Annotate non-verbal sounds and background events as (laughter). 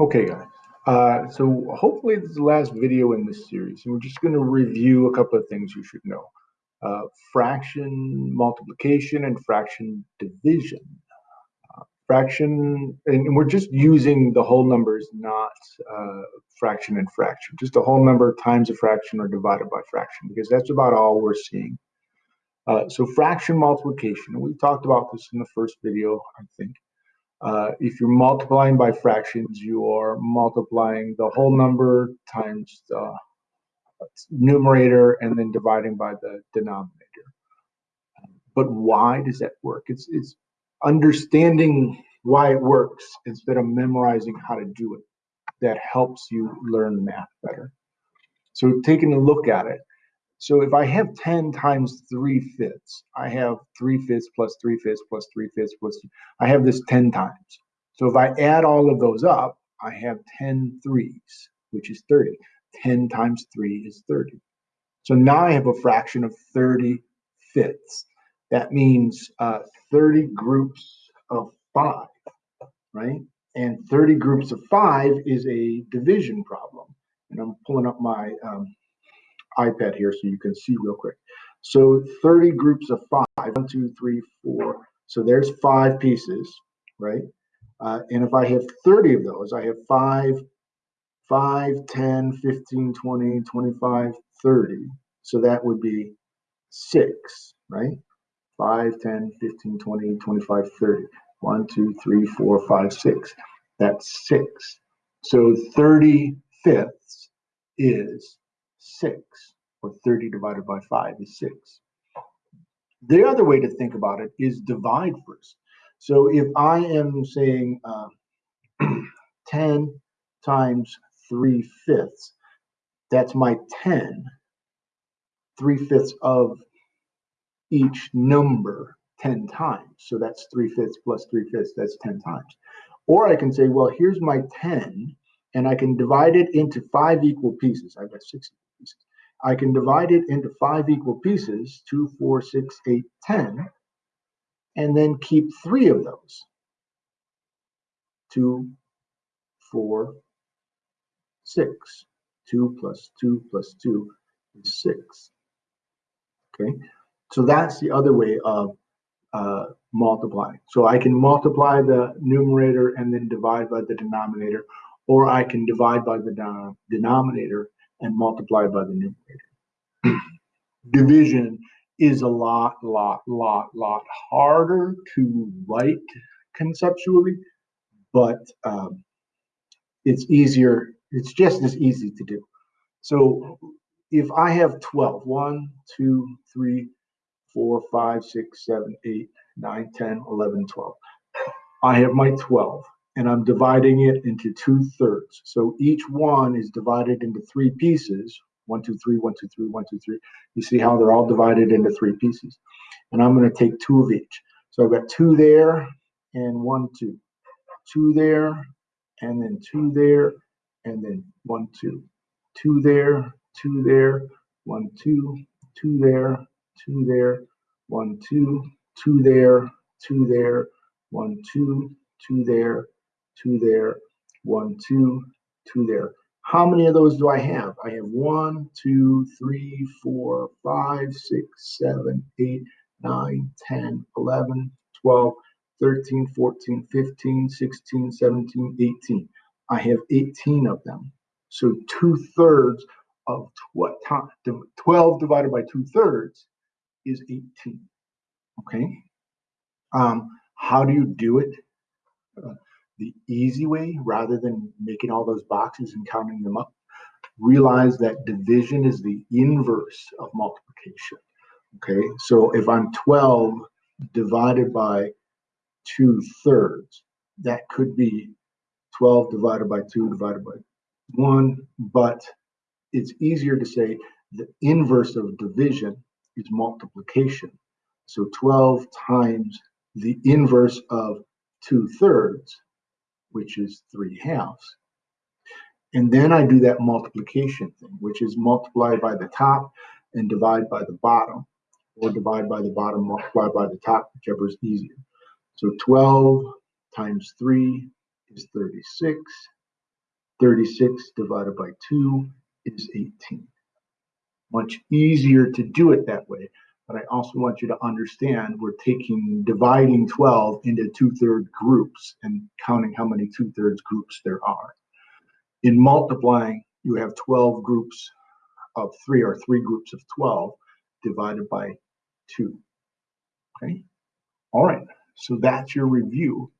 Okay, guys. Uh, so hopefully this is the last video in this series, and we're just going to review a couple of things you should know. Uh, fraction multiplication and fraction division. Uh, fraction, and we're just using the whole numbers, not uh, fraction and fraction. Just a whole number times a fraction or divided by fraction, because that's about all we're seeing. Uh, so fraction multiplication, we talked about this in the first video, I think. Uh, if you're multiplying by fractions, you are multiplying the whole number times the numerator and then dividing by the denominator. But why does that work? It's, it's understanding why it works instead of memorizing how to do it that helps you learn math better. So taking a look at it, so if I have 10 times 3 fifths, I have 3 fifths plus 3 fifths plus 3 fifths plus, I have this 10 times. So if I add all of those up, I have 10 threes, which is 30. 10 times 3 is 30. So now I have a fraction of 30 fifths. That means uh, 30 groups of 5, right? And 30 groups of 5 is a division problem. And I'm pulling up my um, iPad here so you can see real quick. So 30 groups of five, one, two, three, four. So there's five pieces, right? Uh, and if I have 30 of those, I have five, 5, 10, 15, 20, 25, 30. So that would be six, right? 5, 10, 15, 20, 25, 30. 1, 2, 3, 4, 5, 6. That's six. So 30 fifths is 6, or 30 divided by 5 is 6. The other way to think about it is divide first. So if I am saying uh, (clears throat) 10 times 3 fifths, that's my 10, 3 fifths of each number 10 times. So that's 3 fifths plus 3 fifths, that's 10 times. Or I can say, well, here's my 10, and I can divide it into five equal pieces. I've got six pieces. I can divide it into five equal pieces, two, four, six, eight, ten, and then keep three of those. Two, four, six. Two plus two plus two is six. Okay, so that's the other way of uh, multiplying. So I can multiply the numerator and then divide by the denominator, or I can divide by the denominator and multiply by the numerator. (clears throat) Division is a lot, lot, lot, lot harder to write conceptually, but um, it's easier, it's just as easy to do. So if I have 12, 1, 2, 3, 4, 5, 6, 7, 8, 9, 10, 11, 12. I have my 12 and I'm dividing it into two thirds. So each one is divided into three pieces. One, two, three, one, two, three, one, two, three. You see how they're all divided into three pieces. And I'm going to take two of each. So I've got two there and one, two. Two there and then two there and then one, two. Two there, two there, one, two, two there, two there, one, two, two there, two there, one, two, two there, two there, one, two, two there. How many of those do I have? I have one, two, three, four, five, six, seven, eight, nine, 10, 11, 12, 13, 14, 15, 16, 17, 18. I have 18 of them. So two thirds of what 12 divided by two thirds is 18. Okay. Um, how do you do it? The easy way rather than making all those boxes and counting them up. Realize that division is the inverse of multiplication. Okay, so if I'm 12 divided by 2 thirds, that could be 12 divided by 2 divided by 1, but it's easier to say the inverse of division is multiplication. So 12 times the inverse of 2 thirds which is 3 halves. And then I do that multiplication thing, which is multiply by the top and divide by the bottom, or divide by the bottom, multiply by the top, whichever is easier. So 12 times 3 is 36. 36 divided by 2 is 18. Much easier to do it that way. But I also want you to understand we're taking dividing 12 into two-third groups and counting how many two-thirds groups there are. In multiplying, you have 12 groups of 3 or 3 groups of 12 divided by 2. Okay? All right, so that's your review